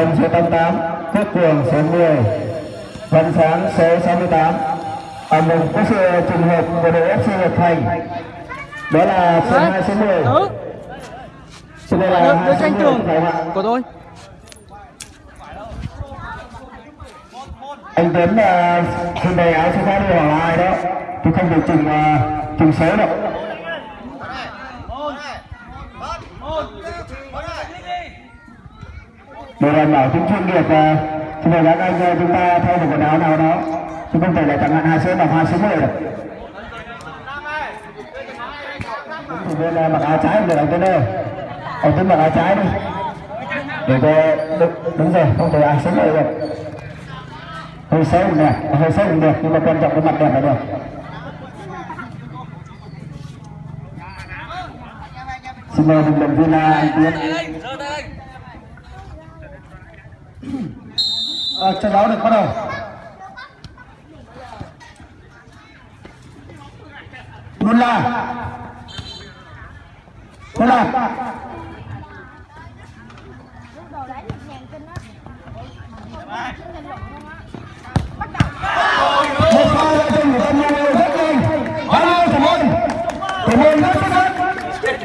Công số 88 Quốc Cường số 10 Văn Sáng số 68 À một có sự trùng hợp của đội FC Nhật Thành. Đó là số 2 số 10 Ừ, Số này đứa, là đứa 2 số tranh 10 tường của tôi. Anh Tuấn là trên đây áo số 30 là ai đó? Tôi không được trùng uh, trùng số đâu để đảm bảo tính chuyên nghiệp uh, Xin mời các anh ờ, chúng ta thay một quần áo nào đó. Chứ không thể là chẳng hạn hai số mặc hai số 10 được. Thủ viên uh, mặc áo trái được anh Tuấn ơi Anh Tuấn mặc áo trái đi. Để cho đúng, đúng rồi, không thể ai số 10 được. Hơi xấu cũng đẹp hơi xấu cũng đẹp nhưng mà quan trọng cái mặt đẹp là được. Xin mời đồng luận viên ờ, anh tiến. À, trận đấu được bắt đầu. Luôn là luôn là một pha đã từng của tâm nhân rất nhanh. Bao nhiêu thủ môn? Thủ môn rất xuất sắc.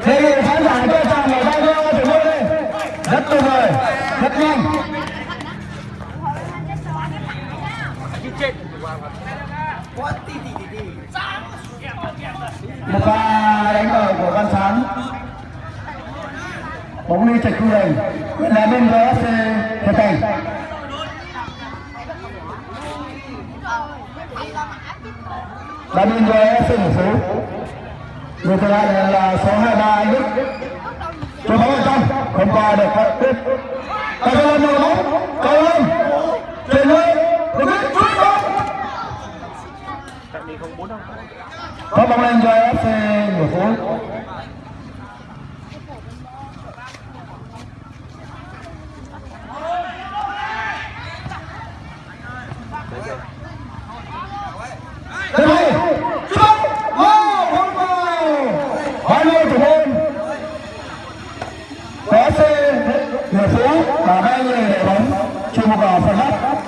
Thì khán giả cho chàng ở tay cho thủ môn đi rất tuyệt vời rất nhanh. Một pha đánh đầu của văn sáng bóng đi chạy khu đền là bên vfc hiệp thành. Đã bên vfc một số người thứ hai là, là số 23 anh Đức. Cho bóng ở trong. Không qua được. Phát tiếp ta cho lên đầu bóng cầu lên chuyển lên được biết cút bóng có bóng lên cho fc một phú Thế này, cút bóng, wow, không vào, hai mươi thủ môn, có C, Người Phú và hai người để bóng chung vào phần góc,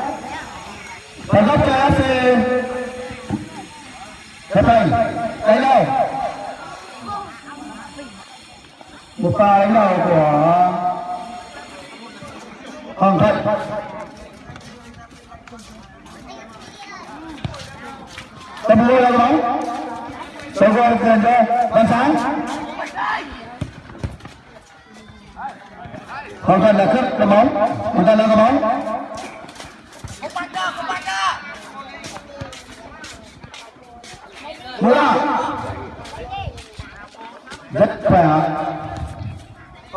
phần góc cho FC Hiệp Thành, đánh đầu, một pha đánh đầu của Hoàng Thận. Tập mưa là bóng. Đầu gol tiền cho Văn Sáng. Hoàng Thận là cướp đá bóng. Hoàng Thận là đá bóng. Mưa rất khỏe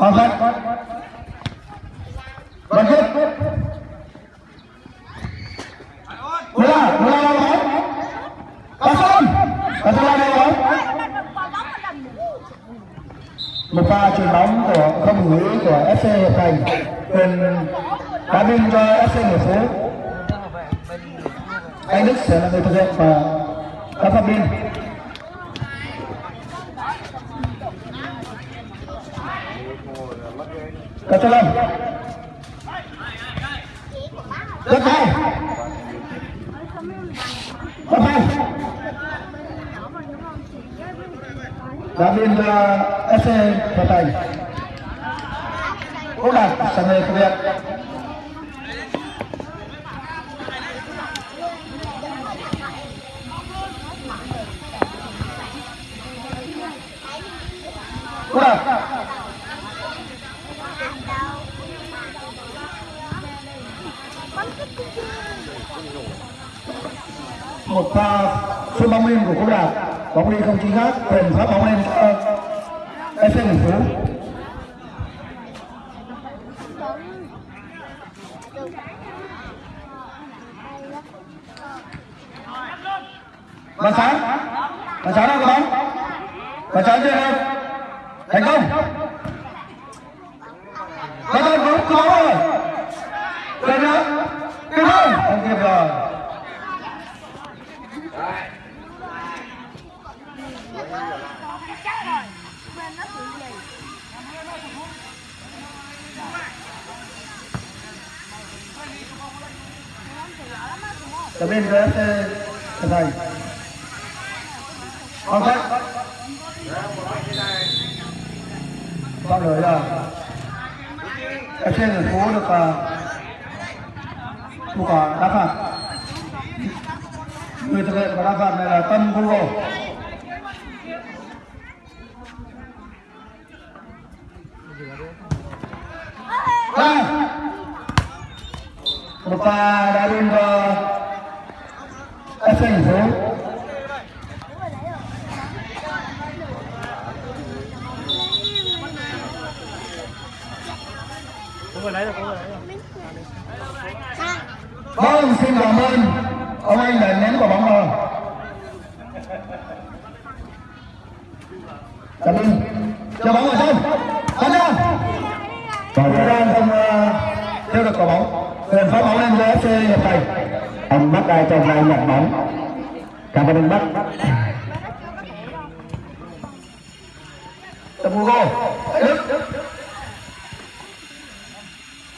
Hoàng Thận bật Quyết Mưa Mưa là đá bóng Bà Sơn Bà Sơn là bóng một pha chuyền bóng của không ngữ của FC Hiệp Thành. Quyền đá biên cho FC Hiệp Phú. Anh Đức sẽ là người thực hiện và các phạt biên Cà cho lên. Rất hay. Rất hay. Đã biên ờ, cho SC Hiệp Thành. Quốc Đạt sẽ người thực một pha sút bóng lên của quốc đạt. Bóng đi không chính xác. Quyền phát bóng lên cho fc thành phố bàn sáng. Bàn sáng đang có bóng. Bàn sáng chưa? Thành công. cho bên phía thầy ok sau đấy là ở trên đường phố được ờ, một quả đá phạt. Người thực hiện quả đá phạt này là tâm google.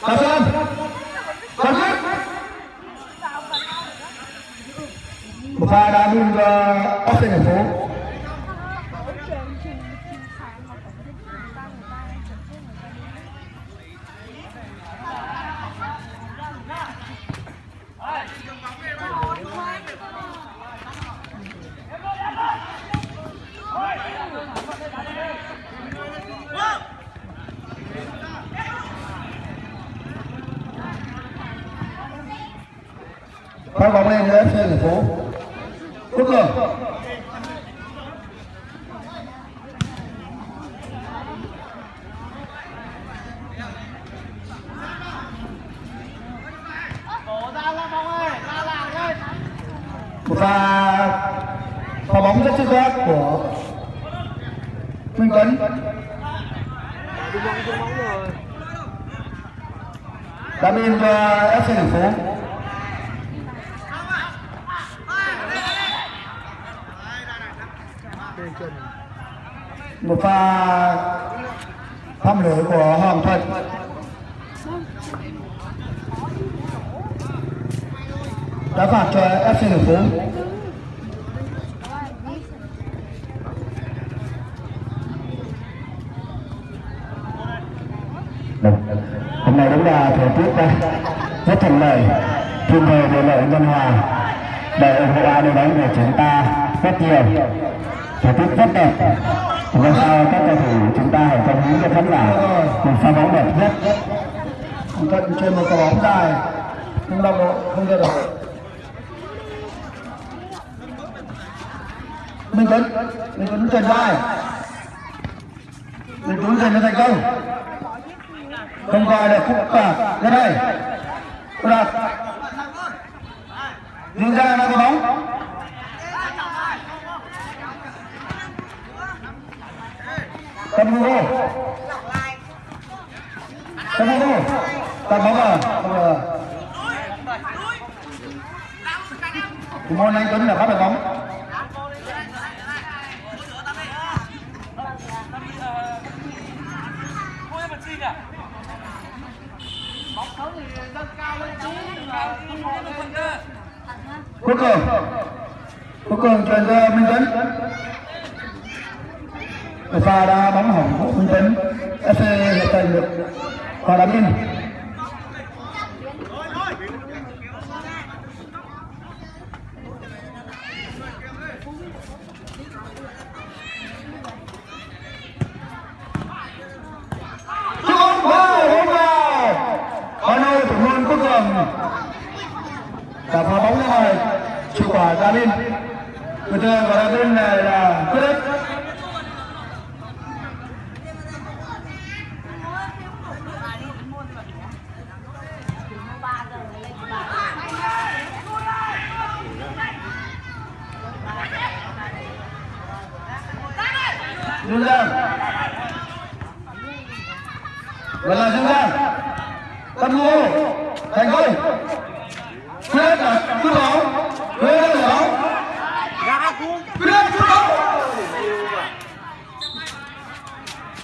حسن حسن بخار عدو أصنفه trên một quả bóng dài. Không đồng đội không ra được minh tuấn minh tuấn chuyển vai. Minh tuấn dành cho thành công. Không coi được khúc cả ra đây đạt nhưng ra nó có bóng. Cầm vô. Cầm vô ta bóng à không là của môn anh tuấn là bắt được bóng. Quốc cường. Quốc cường truyền ra minh tuấn. Pha đã bóng hỏng của minh tấn, fc hiện tại được hòa đá biên. kami betul dan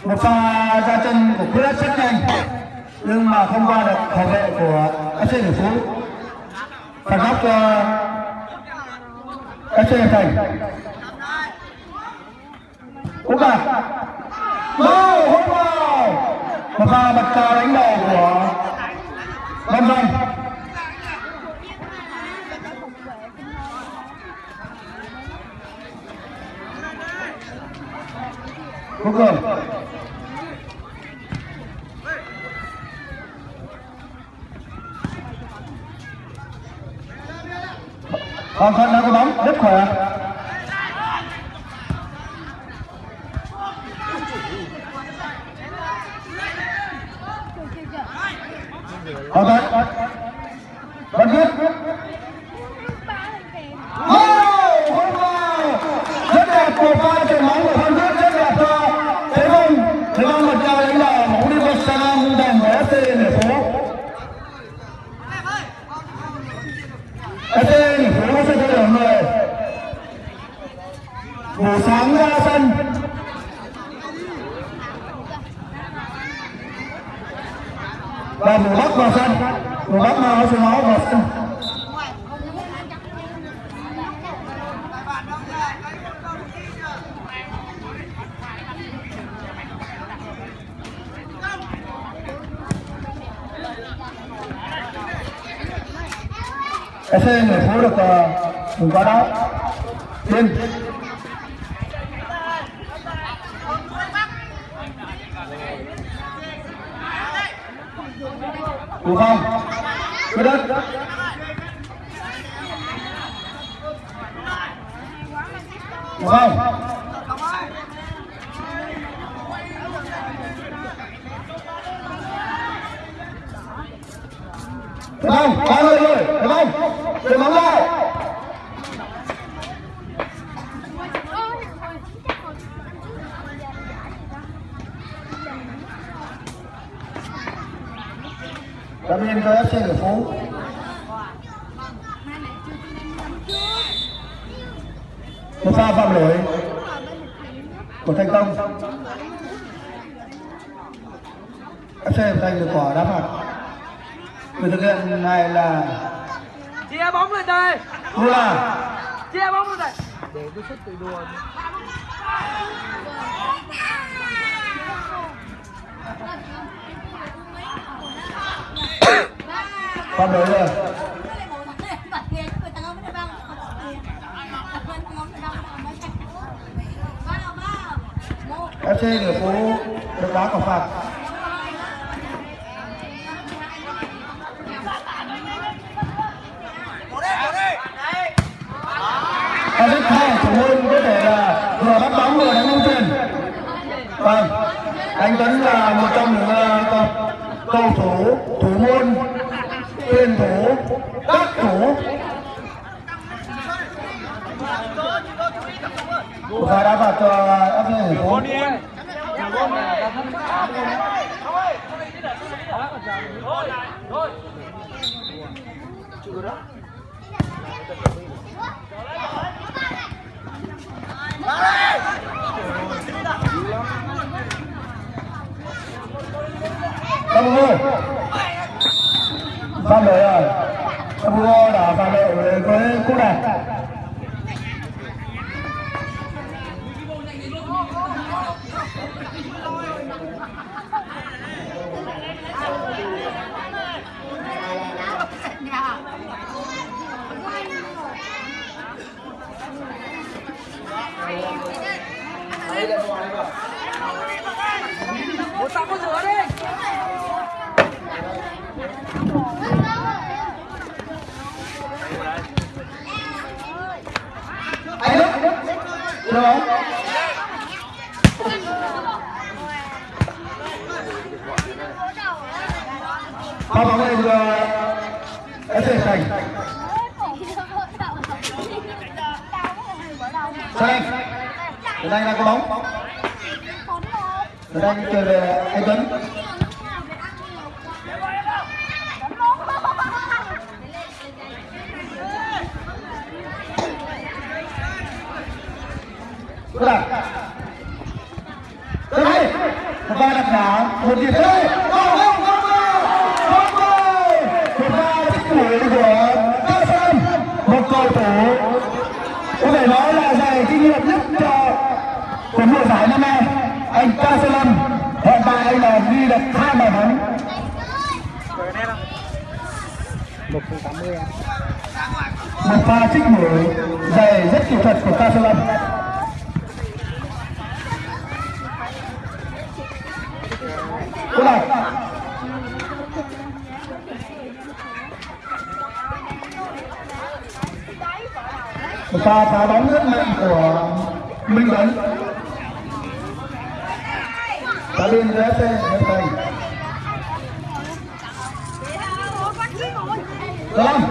một pha ra chân của Quyết rất nhanh, nhưng mà không qua được bảo vệ của FC Đồng Phú. Phản góc cho FC Thành. Cũng cả đâu không vào. Một pha bật cao đánh đầu của Văn Văn Quốc Cường xe người phố được ờ, cùng quá đó tiên, Đúng không? Cứ đất. cho FC Hải Phố. Tâm Hư Phạm đội rồi. Tâm Hư đã phạm đội với cú này một tao có rửa đi anh Đức, anh Đức, được không? đây là có bóng. Từ đây chơi về anh tuấn. Tức là Tức là Thật ra đặt đá Một điểm thôi Không không không Không thôi Thật ra tích của Các Sơn. Một cầu thủ. Có thể nói là của mùa giải năm nay, anh Cao Sơn Lâm hiện tại anh là ghi được hai bàn thắng. Một pha trích mũi dày rất kỹ thuật của Cao Sơn Lâm Cô này một pha phá bóng rất mạnh của Minh Tuấn biên dưới FC Nhật Thành Lâm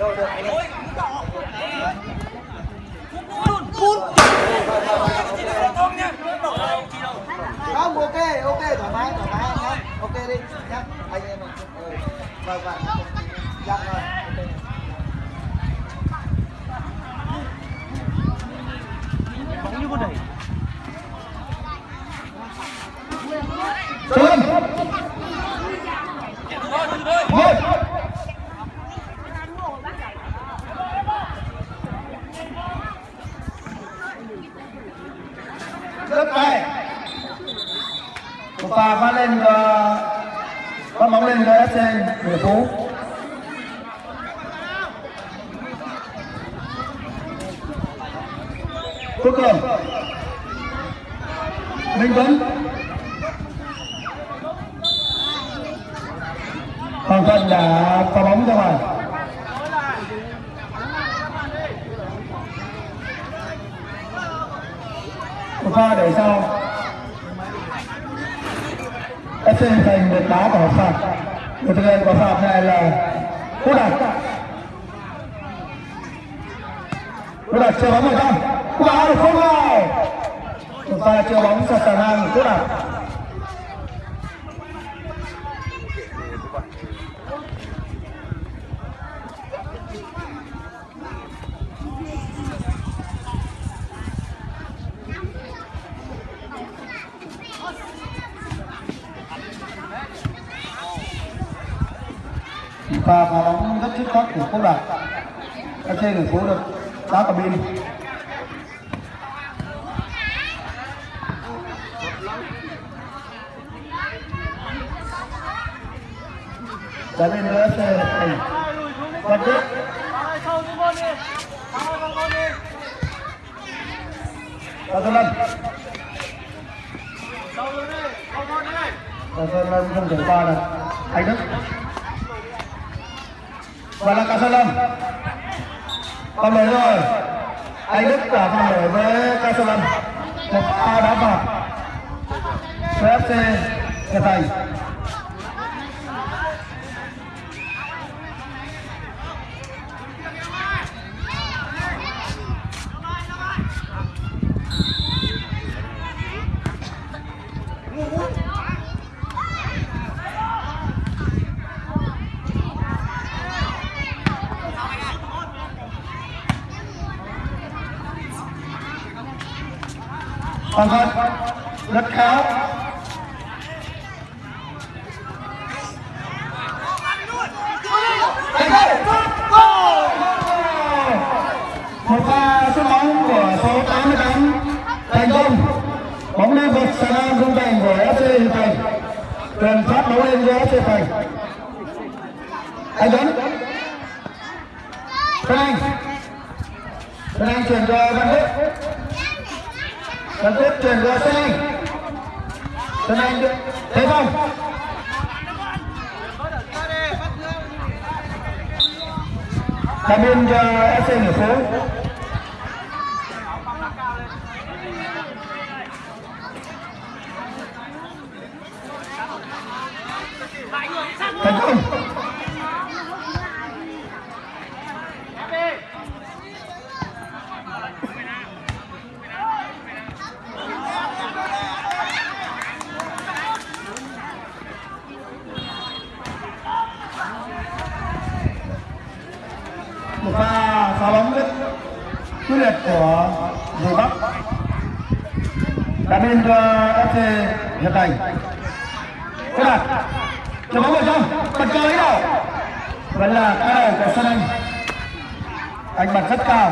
Đâu, được, anh ạ. Không, ok, ok, thoải mái, thoải mái nhé. Ok đi, nhé. Anh em mình. Ừ. Vâng, vâng. Dạ, vâng. ok. bóng như con đẩy. Xuân. Một. Rất hay và pha phát lên cho phát bóng lên cho FC Người Phú. Quốc Cường. Minh Tuấn. Còn trận là pha bóng ra ngoài. Một pha để sau. FC thành được đá của phạt. Người thực hiện quả phạt này là cú đặt. Cú đặt chơi bóng vào trong. quả được không vào. chúng ta chơi bóng sạt sàn ngang cú đặt. pha phá bóng rất dứt khoát của quốc đạt các trên thành phố đá cầm pin đá bên nữa xe này quan tiếp Tao xuống con đi. Sâu con đi. và sơn lâm Tao xuống đi. Con đi. sơn lâm không thể qua được anh đức và là cả sơn lâm còn đấy rồi. Anh đức đã phòng để với ca một pha đá phạt CFC nhật thành Hoàng Văn rất khéo một pha sút bóng của số 88 thành công bóng đi vượt sàn ngang khung thành của FC Hiệp Thành truyền phát bóng lên cho FC Hiệp Thành anh Tuấn Tân Anh Tân Anh chuyển cho Văn Đức Văn Đức chuyển cho Tân Anh Tân Anh được thế không cabin cho FC Hiệp phố thành công một pha phá bóng rất quyết liệt của bên ờ, cho FC Nhật Thành. Cô đạt Chờ bóng vào trong, bật chơi đâu vẫn là cái đầu của Sơn Anh. Anh bật rất cao.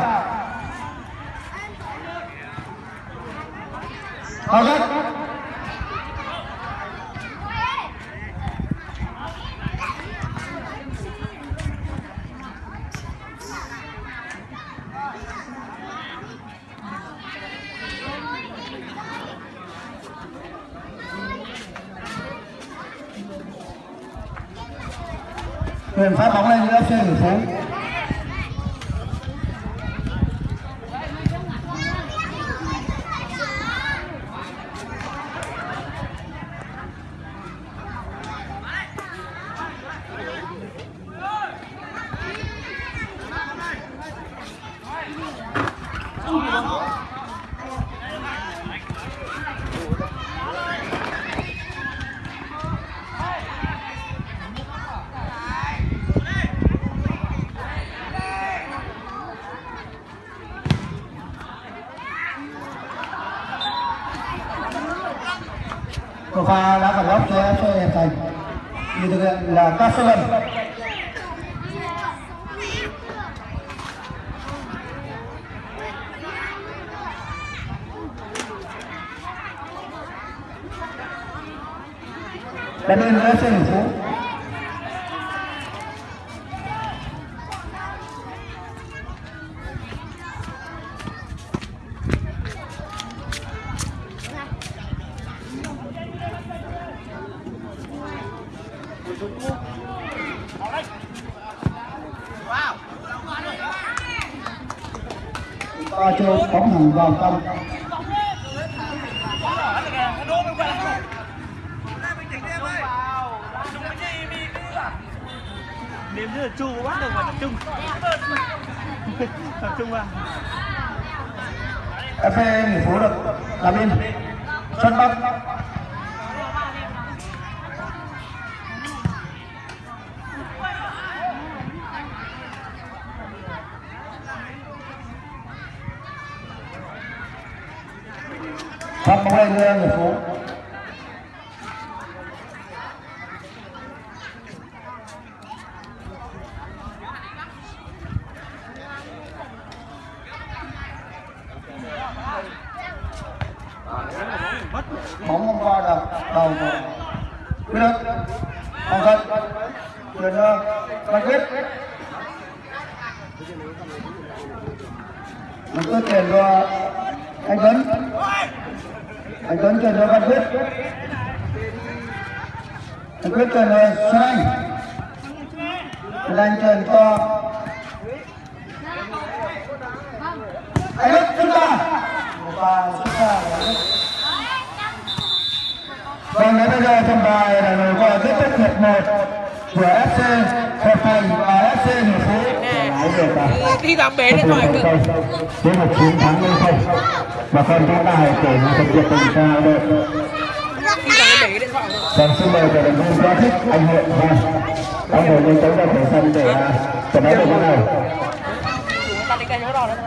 Hào rất quyền phát bóng lên giữa FC Hưng Phú một pha đá phạt góc cho FC Hiệp Thành. Như thực hiện là các số lần đã lên FC Hưng Phú và chiều bóng thẳng vào trong Đếm như là chu bắt được mà tập trung Tập trung vào FA nghỉ phố được làm in sân bắc Phát bóng lên người phố bóng hôm qua là đầu của quyết định không cân chuyển cho văn quyết văn quyết chuyển cho anh tuấn anh tuấn chuyển cho văn quyết anh quyết xuân anh xuân anh chuyển cho anh đức chúng ta và chúng ta Vâng, đến bây giờ trọng tài là người qua kết thúc hiệp 1 của FC Hợp Thành và FC Hiệp Phú. Đi làm bể điện thoại cơ Với một chiến thắng lên không. Và con chúng ta hãy kể một thực hiện tình sao đây còn xin mời cổ động viên quá thích anh hội và Anh hội nhanh chóng ra khỏi sân để trận đấu được bắt đầu. ta đi cây nhớ đỏ đấy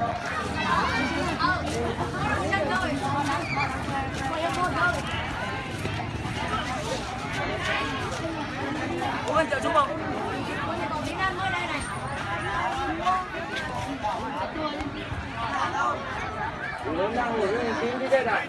Có này.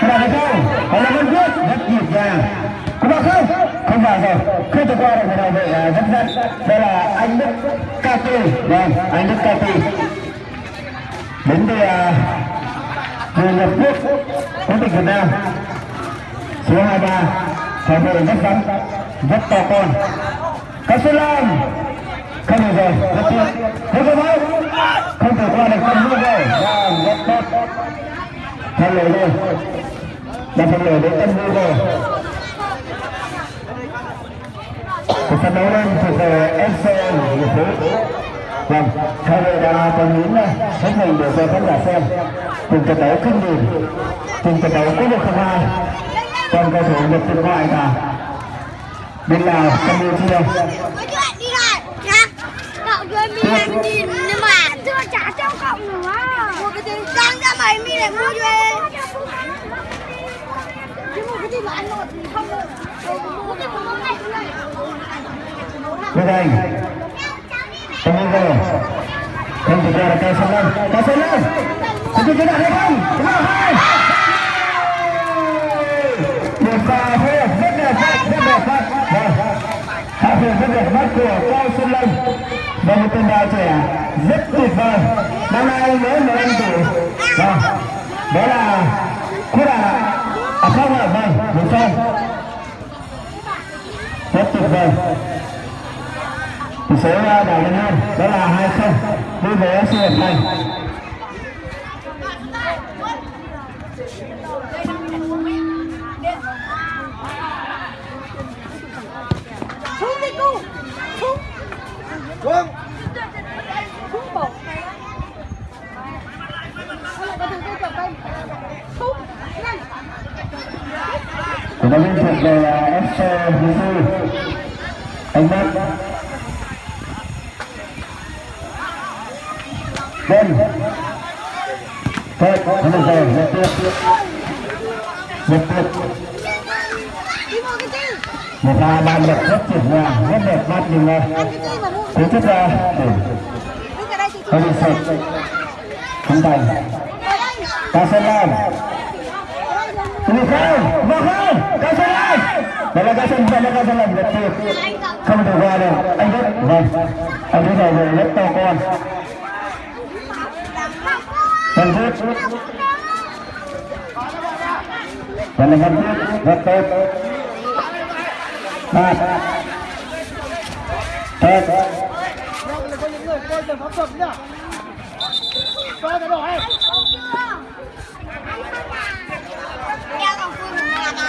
Các bạn thấy không? Đó là Văn Quốc rất nhịp nhàng. Các bạn không? Không vào rồi. Không thể qua được một đầu vệ à, rất rất. Đây là anh Đức Cati. Vâng, anh Đức Cati. Đến từ à, người Nhật Quốc, quốc tịch Việt Nam. Số 23, phải vệ rất vắng rất to con. các sư Lam không được rồi rất tốt không được máu không thể qua được con mưa rồi vâng rất tốt thay lời rồi đặt phần lời đến tâm vui rồi cuộc trận đấu lên thuộc về FC Hiệp Phú vâng hai đội đã còn những ờ, hết mình để cho khán giả xem. Cùng trận đấu kinh điển, cùng trận đấu quốc độ không ai còn cầu thủ nhập từ ngoại cả bên Lào Campuchia Mấy chuyện đi lại nhá Cậu em mi em nhìn nhưng mà chưa trả cho cậu nữa Mua cái gì Đang ra mày mi lại mua cho em Bên đây Tâm Hương rồi Không thực ra là cây sông lên Cây sông lên Có chưa cái nào hay không Cái nào hay Một pha phối hợp rất đẹp mắt Rất đẹp mắt Vâng Hạ phường rất đẹp mắt của Cao Xuân Lâm. Và một tên đào trẻ rất tuyệt vời. Năm nay mới 15 tuổi. Vâng. Đó là quyết là À không ạ Vâng Một không Rất tuyệt vời. Tỷ số à, đảo lên hai. Đó là hai không. Đối với FC Hiệp Thành Xuống đi cu Xuống Xuống Xuống bột Hay là có thằng tôi chọc đây Xuống Nhanh cổ động viên thuộc về FC Hiệp Thành anh Bắc bên thôi không được rồi một tiếp một tiếp đi mua cái gì một pha bàn lực rất tuyệt vời rất đẹp mắt nhưng cú thích ra. Ừ. chị không bị sụt không thành ta sẽ làm Ini không, vào không, cao sơn lên. Đây là cao sơn, đây là cao sơn làm rất tuyệt. Không thể qua được, anh biết. Vâng, anh biết rồi, rồi rất to con. Vâng tốt. Đây là vâng tốt, rất tốt. Ba. Tốt.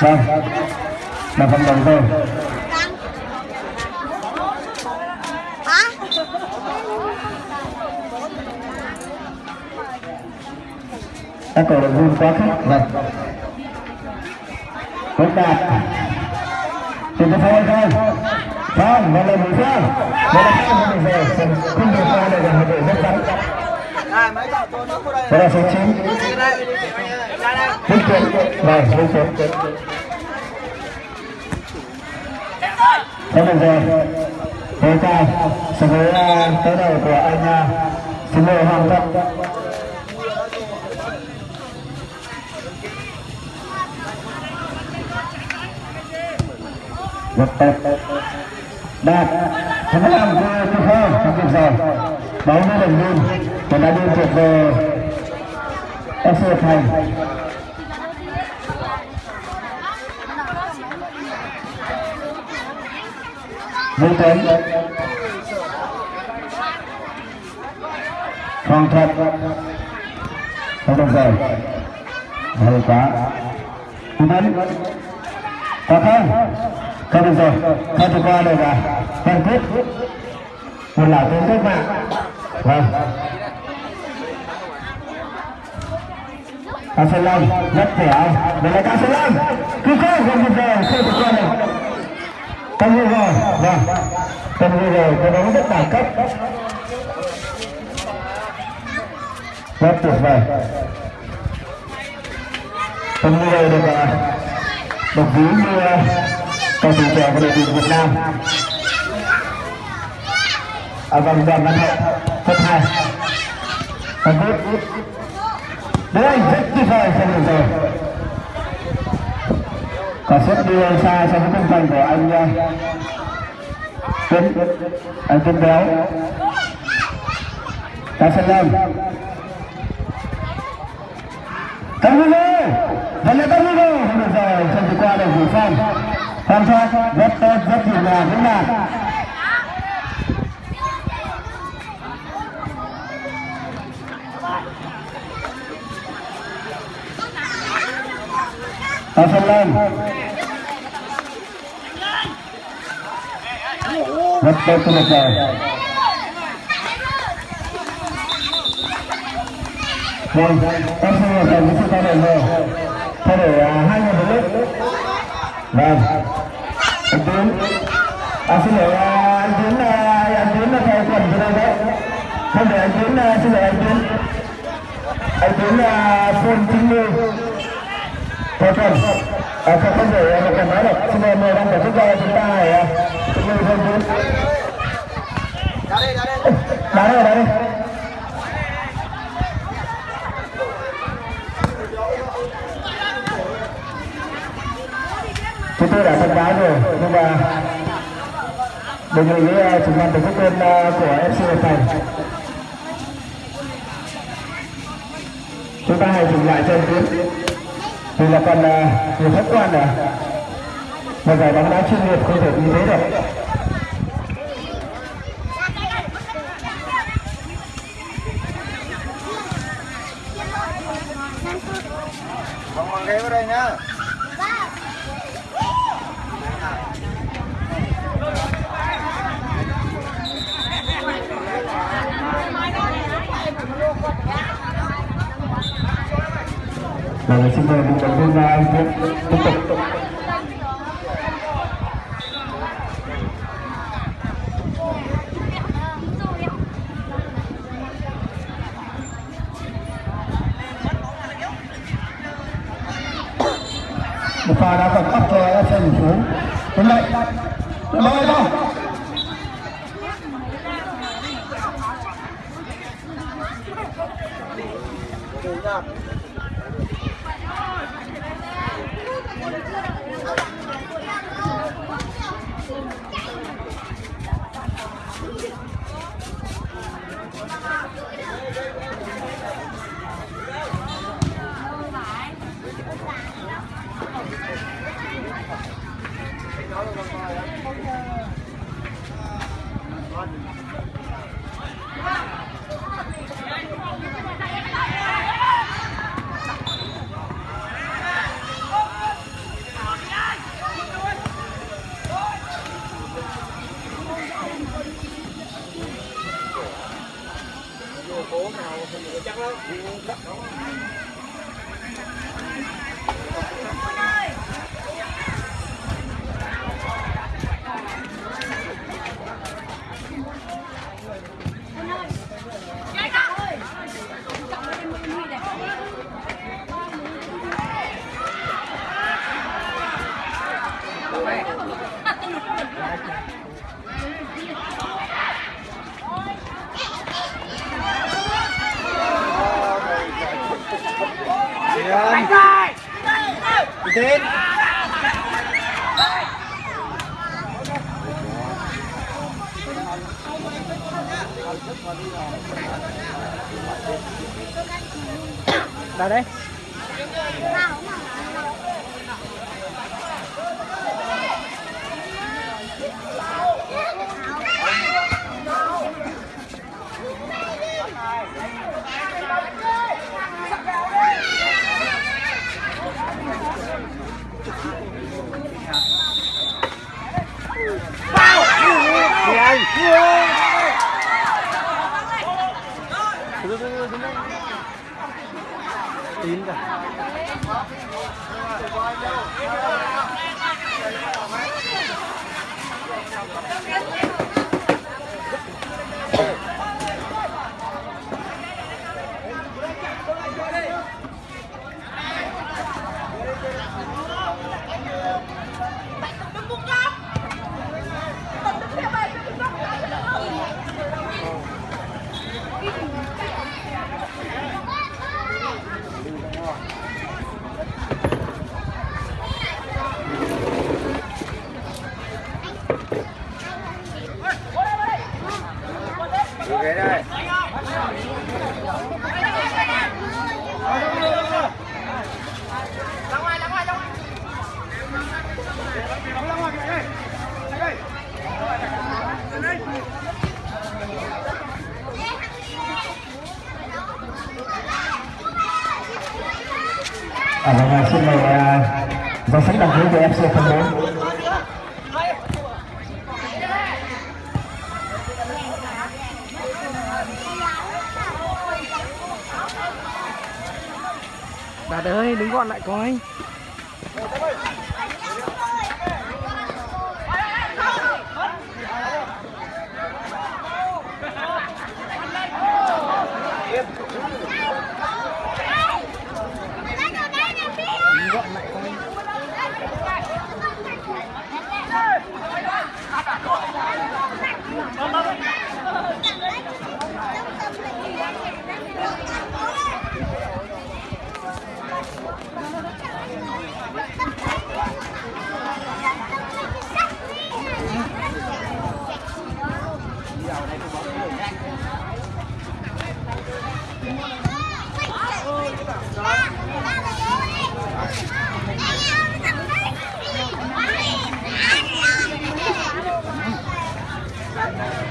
Vâng, là phần đầu thôi. Hả? các cổ động viên quá khích vâng Quốc đạt cái phôi thôi Không, mà là mũi sao Mà là sao mà được rồi Không được qua đây. Là một đội rất bắn Này. Đó là số 9 Đây, đây. Ra đây. Minh Tuấn Vâng, Minh Tuấn Không được rồi Thế cao với uh, tới đầu của anh Xin lỗi Hoàng Thận Rất tốt Đạt Thắng làm cho Trung Khơ trong kịp giờ Bóng đã được viên Và đã đưa tuyệt về FC Thành. Vũ Tuấn. Hoàng Thuật Không được rồi. Hơi quá. Vũ Tuấn. Có không? Thôi được rồi. Thôi thể qua được à Văn Quyết Một lão tướng cách mạng. Vâng. Cao Sơn Long rất dẻo Đây là Cao Sơn Long. Cứ không gần được rồi Không thể qua được Tâm vừa rồi, vâng. Tâm vừa rồi, cái đó rất đẳng cấp. Rất tuyệt vời. Tâm vừa rồi được à, uh, được ví như à, cầu thủ trẻ của đội tuyển Việt Nam. À vâng, đoàn văn hậu, top hai. và Quyết. Đây, rất tuyệt vời, xem được rồi. Có suất đi xa so với khung thành của anh à, uh, Tuấn anh Tuấn Béo. Cao Sơn Lâm Tâm Hugo vẫn là Tâm Hugo không được rồi không thể qua được Vũ Phong hoàn thoát rất tốt, rất nhịp nhàng vững vàng Cao Sơn lên. rất tốt cho lực rồi vâng em xin một lần sự thay đổi rồi. Thay đổi à, hai người một lúc. Vâng. À, à, à, à, xin lỗi anh tiến anh tiến là theo quần cho đây đấy. Không để anh tiến xin lỗi anh tiến. Anh tiến là phone chính lưu theo quần. À, không không để một cần nói được. Xin mời mời đang tổ chức cho chúng ta hãy à, chính lưu phone tiến. Ra đây, ra đây. đá đây đá đây. Chúng tôi đã thông báo rồi nhưng mà đề nghị với chủ ban tổ chức viên của FC Thành chúng ta hãy dừng lại trên tuyến vì là còn người nhiều khách quan này một giải bóng đá chuyên nghiệp không thể như thế được Không bằng ghế vào đây nhá. Và xin mời một động viên anh Viết tiếp tục một pha đá phạt cấp cho FC thành phố hôm nay đội bóng đâu Đúng rồi. Điền. Điền. Vào đây. Yeah cả. Được ghế đây. À, vâng, à, xin mời à, danh sách đăng ký của FC Phân Bố. Đạt ơi, đứng gọn lại coi.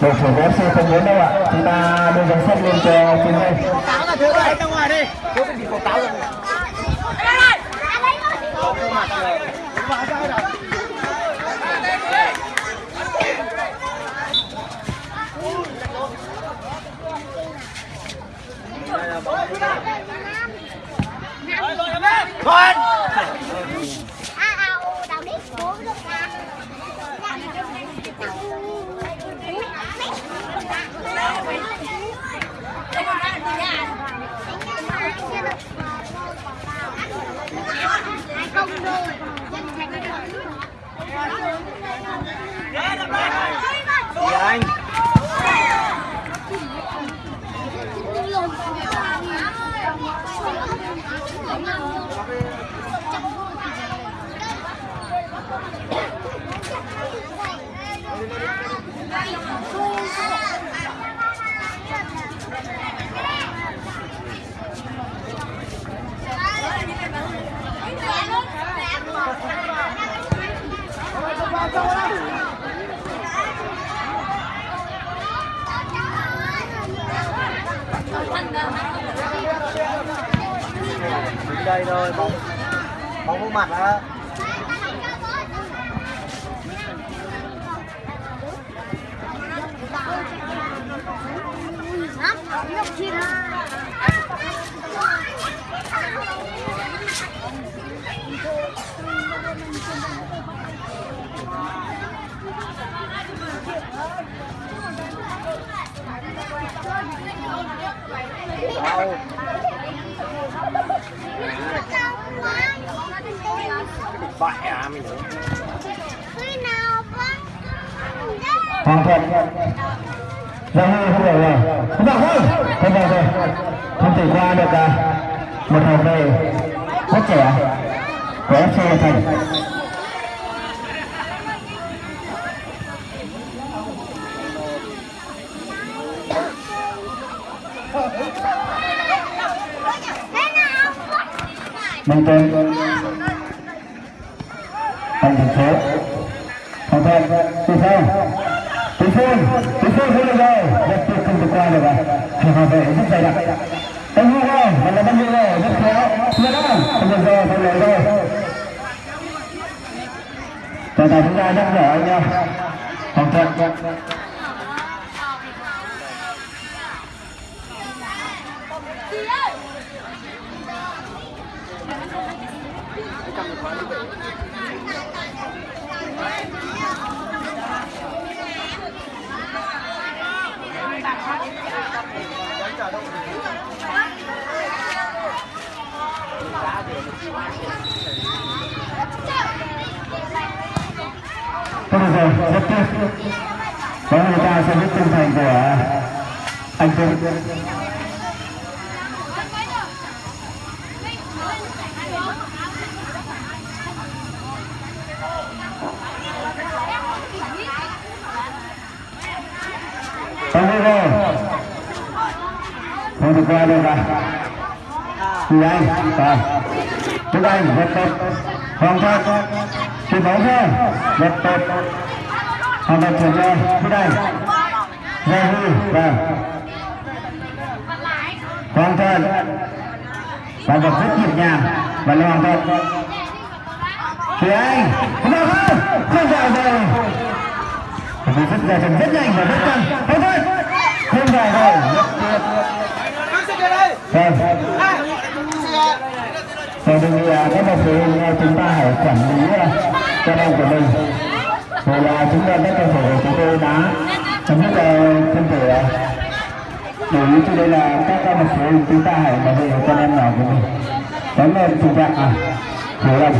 đội chủ vé xe không muốn đâu ạ à. chúng ta đưa dòng sắt lên cho phương hay táo là thứ đấy ra ngoài đi thiếu cái gì có táo rồi Rồi, Không rồi. Kìa anh Đến đây thôi bóng bóng vô mặt á Thank you bại à mình Khi nào vâng Hoàng Thuận. Giang Huy không được rồi. Không được thôi. Không được rồi Không thể qua được à, một hậu vệ rất trẻ. Của FC Hà Thành. Minh tên Anh thành phố Hoàng Thuận Từ Phong Từ Phương Từ Phương không được rồi Rất tuyệt không được qua được à hòa vệ rất dày đặc Anh Huy rồi Và là Văn Huy rồi Rất khéo Chưa đó Không được rồi Không được rồi Trọng tài chúng ta nhắc nhở anh nhau Hoàng Thuận Tốt rồi, rất tiếc. Có người ta sẽ biết tinh thần của anh Tuấn. Không được rồi. Không được qua đây cả. đi anh, rồi chúng anh rất tập Hoàng Thuận, chụp bóng thôi, rất tập Hoàng Thuận chuyển cho chúng anh. Gia Huy, vâng. Hoàng Thuận, và vật rất nhịp nhàng và là Hoàng Thuận. Thì anh, không vào không, không vào rồi. Vì rất ra chân rất nhanh và rất căng. hoàng thôi, không vào rồi, rất tuyệt. Vâng. Tôi thì các bậc phụ huynh chúng ta hãy quản lý uh, con em của mình. Rồi là chúng ta các cơ sở của chúng tôi đã chấm dứt thân thể à, để ý cho đây là các bậc phụ huynh chúng ta hãy bảo vệ con em nhỏ của mình. Cảm ơn tình trạng à, hiểu lầm.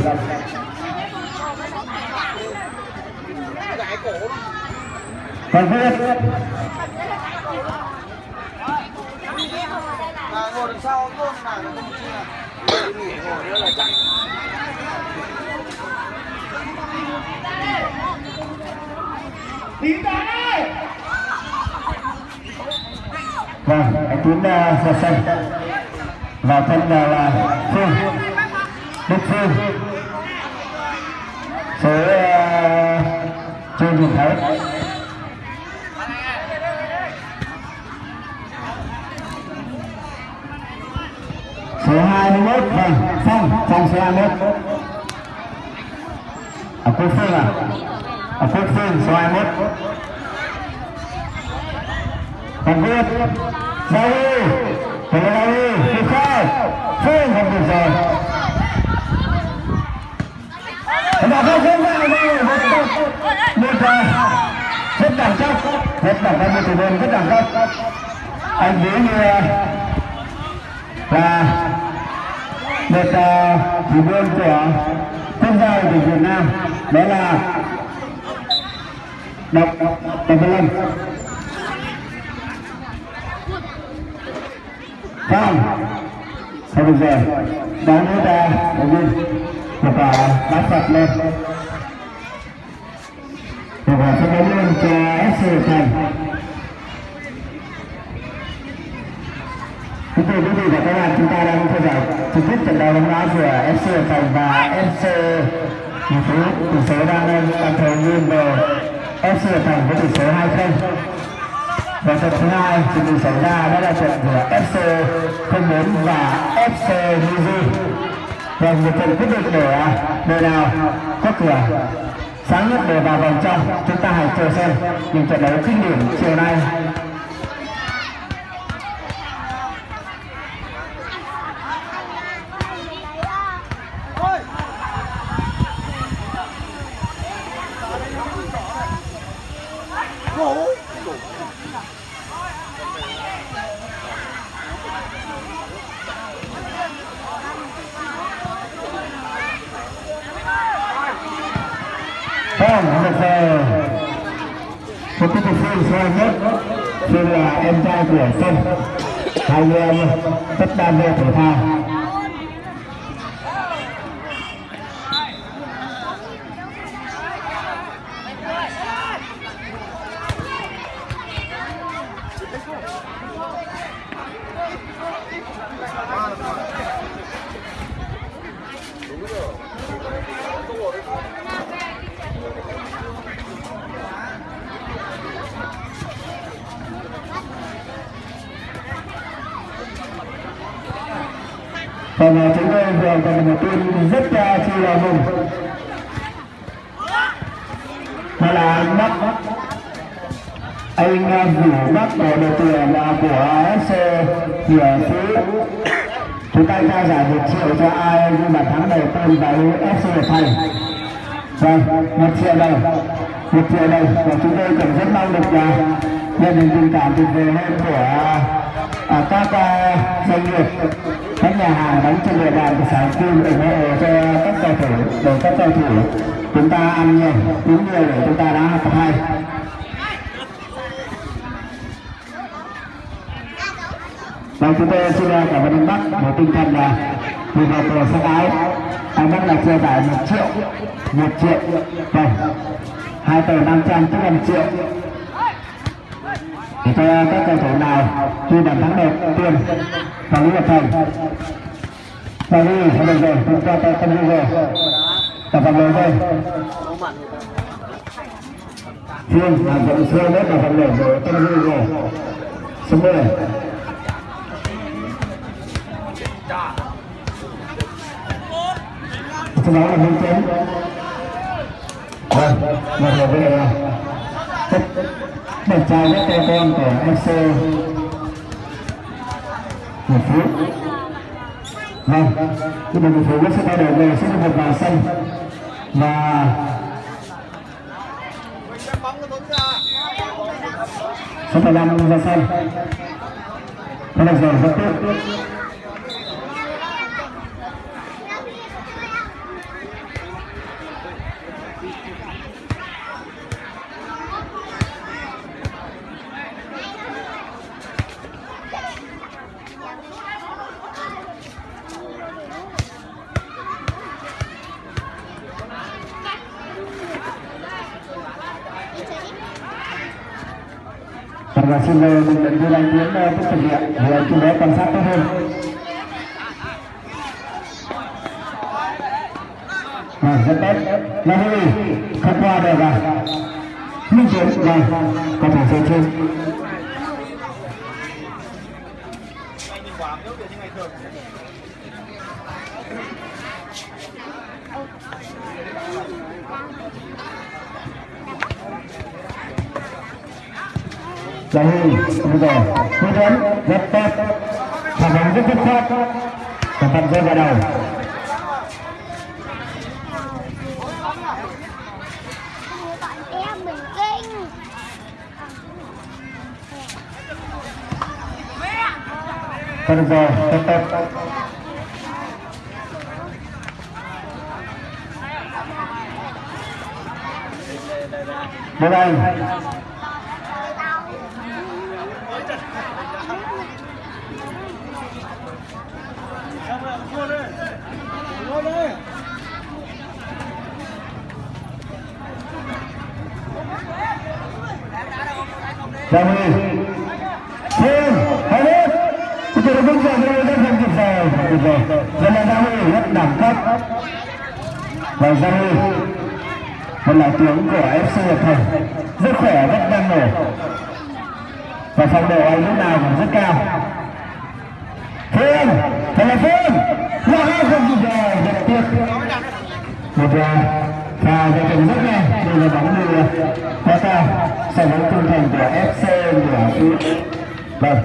Còn quyết à, ngồi đằng sau luôn là nó không chia nghỉ ngồi nữa là chạy Vâng, anh Tuấn uh, ra sân. Và thân uh, là Phương. Đức Phương. Số à, uh, Trương Đình Thái. số 21 vâng phong phong số 21 ở quốc phương à? à ở quốc phương, số 21 còn biết giao lưu từ giao lưu từ khai phương không được rồi. Và không không vào vào một ờ, rất đẳng cấp rất đẳng cấp, một thủ rất đẳng cấp. Anh nghĩ như ờ, và một uh, môn của quốc gia của Việt Nam đó là đọc đọc Văn Lâm. Phong Thôi được rồi Đón nước ra đầu viên Một quả bát phạt lên Một quả sẽ đến lên cho SC Thành Kính thưa quý vị và các bạn, chúng ta đang theo dõi trực tiếp trận đấu bóng đá giữa FC Thành và FC Hà Phú tỷ số đang đang thời nghiêng về FC Thành với tỷ số 2-0. Và trận thứ hai chuẩn bị xảy ra đó là trận giữa FC 04 và FC Nizu. Và một trận quyết định để à, đội nào có cửa sáng nhất để vào vòng trong. Chúng ta hãy chờ xem những trận đấu kinh điển chiều nay Vâng, được rồi. Một cái cuộc phiên xoay nhất Phiên là em trai của Sân Hai anh em rất đam mê thể thao còn chúng tôi vừa còn một tin rất uh, chi là mừng. Đó là à, Bắc Anh uh, rủ Bắc của đội tuyển uh, của sc Hiệp Phú. Chúng ta trao giải một triệu cho ai nhưng mà thắng đầu tiên vào FC Hiệp Thành Vâng, một triệu đồng một triệu đồng. Và chúng tôi cũng rất mong được uh, nhận được tình cảm tuyệt vời hơn của uh, các uh, doanh nghiệp các nhà hàng đóng trên địa bàn của sáng Kim ủng hộ cho các cầu thủ để các cầu thủ chúng ta ăn nhiều uống nhiều để chúng ta đá học hay. Vâng, chúng tôi xin cảm ơn anh Bắc với tinh thần là vì vào cờ sắc áo anh Bắc là chia giải một triệu một triệu vâng hai tờ năm trăm tức là một triệu để cho ờ, các cầu thủ nào ghi bàn thắng đầu tiên và lý lập thành và đi không được rồi chúng ta tay không ghi rồi. Và vòng lời đây. Phương là dụng xưa nhất là vòng lời rồi tâm ghi rồi. Số 10 sau đó là hướng chấn vâng một là về đẹp trai nhất cho con của FC một phú vâng cái đồng một phú sẽ thay đổi về sẽ được một vào sân và số 15 ra sân có được giờ rất tốt xin mời bình luận viên anh Tiến tiếp thực hiện để chú bé quan sát tốt hơn. Vâng, rất tốt. Là hơi không qua được à? Minh Tiến, rồi có thể sẽ trên. là huy bây giờ tư vấn rất tốt phản ứng rất xuất sắc và tập rơi vào đầu. Thôi được rồi, tốt tốt Bye bye Và giao lưu một là tiếng của FC Nhật Thành, rất khỏe, rất năng nổ. Và phong độ anh lúc nào cũng rất cao. Phương, thật là Phương! Là hai không kịp rồi, rất tiếc. Một là và ra trận rất nhanh đây là bóng đưa. Quá cao so với tinh thành của FC của vâng.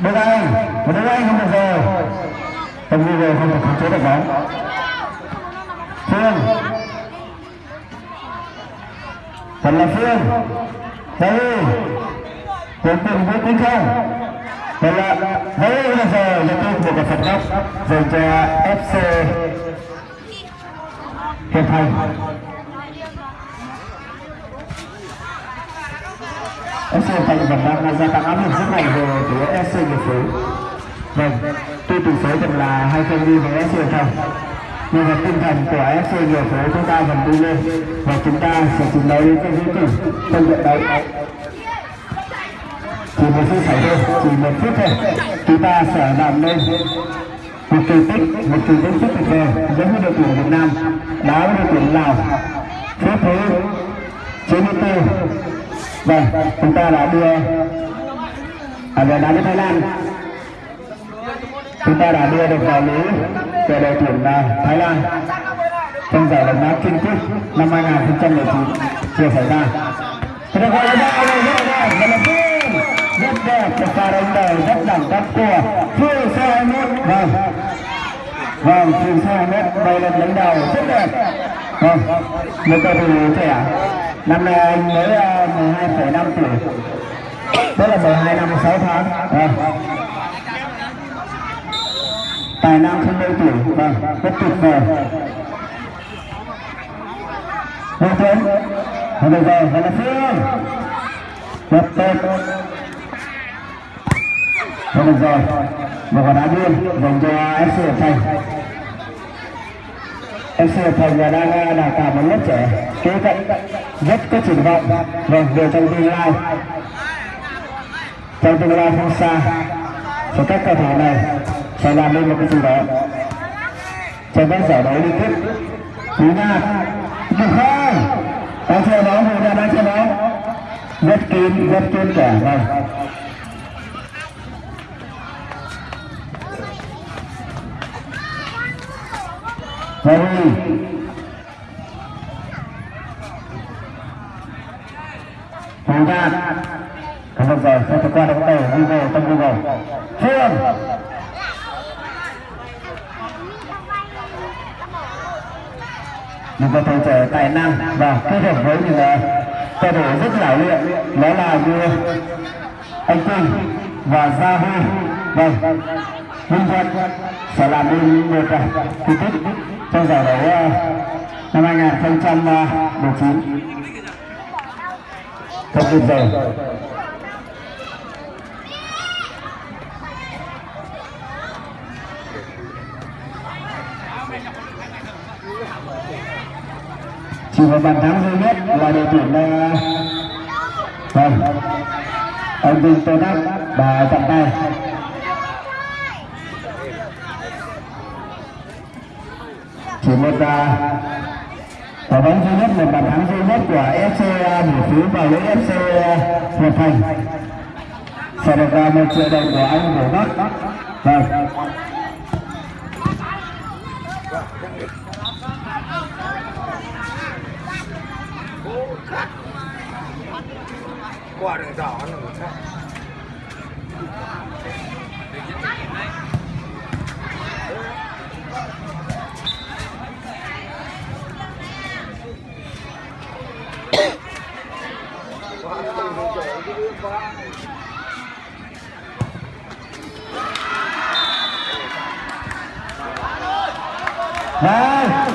Đức Anh, một Đức Anh không được rồi. Tầm đi rồi không thể khống chế được bóng. Phương. Thật là Phương. Đây. Tiến cùng với tính không. Thật là đây là giờ là tôi một cái phạt góc dành cho FC Hiệp Thành. FC Thành vẫn đang gia tăng áp lực rất mạnh về phía SC Nghiệp Phú. Vâng, tuy tỷ số vẫn là hai không đi với SC Thành, nhưng mà tinh thần của FC Nghiệp Phú chúng ta vẫn đi lên và chúng ta sẽ chiến đấu đến cái cuối cùng. Trong trận đấu. Chỉ một phút xảy thôi, chỉ một phút thôi, chúng ta sẽ làm nên một kỳ tích, một kỳ tích rất tuyệt vời. Giống như đội tuyển Việt Nam đá với đội tuyển Lào. Phút thứ 94 Vâng, chúng ta đã đưa à, về đá đến Thái Lan chúng ta đã đưa được vào lưới về đội tuyển à, Thái Lan trong giải bóng đá King Cup năm 2019 chưa xảy ra. Chúng ta gọi là đây rất đẹp, rất đẹp, rất đẹp, một pha đánh đầu rất đẳng cấp của Phương Xe 21. Vâng, vâng, Phương Xe 21 đây là đánh đầu rất đẹp. Vâng, một cầu thủ trẻ năm nay anh mới ờ, uh, 12,5 tuổi. Tức là 12 năm 6 tháng. À. tài năng không đôi tuổi vâng rất tuyệt vời. Hồng Tuấn Hồng được rồi, và là Phương. Rất tốt Hồng được rồi. Một quả đá biên dành cho FC Hiệp Thành. Em Hiệp Thành là đang đào tạo một lớp trẻ. Kế cận rất có triển vọng. Vâng về trong tương lai. Trong tương lai không xa. Thì các cầu thủ này sẽ làm nên một cái gì đó. Trong các giải đấu đi tiếp. Quý nga được không đang chơi bóng người ta đang chơi bóng. Rất kín rất kín cả vâng. Harry Hoàng Đạt Cảm ơn rồi, sẽ qua được đánh đầu Google trong Google Phương những cầu thủ trẻ tài năng và kết hợp với những cầu thủ rất lão luyện đó là như anh Quỳnh và Gia Huy vâng Minh Thuận sẽ làm nên một kỳ tích trong giải đấu ờ, năm 2019 không kịp rồi. Chỉ một bàn thắng duy nhất là đội tuyển ờ, vâng. Ông Vinh Tô Đắc và chặn tay. Chỉ một quả bóng duy nhất, một bàn thắng duy nhất của FC Hỷ Phú vào lưới FC Hiệp Thành. Sẽ được vào một triệu đồng của anh Vũ Bắc. Vâng. Quả đường đỏ là một khác. Rồi,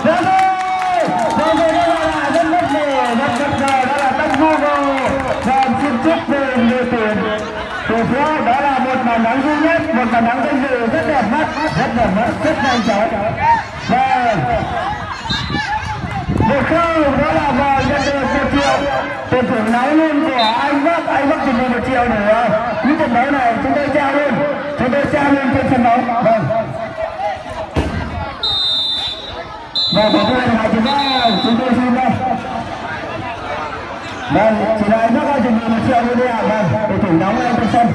ra đi! Ra đi đó là rất bất ngờ, rất bất ngờ, đó là tân Google. Và xin chúc mừng đội tuyển thủ phố đó là một màn bóng duy nhất, một màn bóng danh dự rất đẹp mắt, rất đẹp mắt, rất nhanh chóng. Và một không đó là vào nhận được một triệu. Tiền thưởng nóng luôn của anh Bắc. Anh Bắc chuẩn bị một triệu nữa những trận đấu này. Chúng tôi trao luôn. Chúng tôi trao luôn trên sân đấu vâng. Và của tôi là chúng ta chúng tôi xin đây vâng chỉ là anh Bắc ơi chuẩn bị một triệu luôn đi ạ. Vâng để thưởng nóng lên trên sân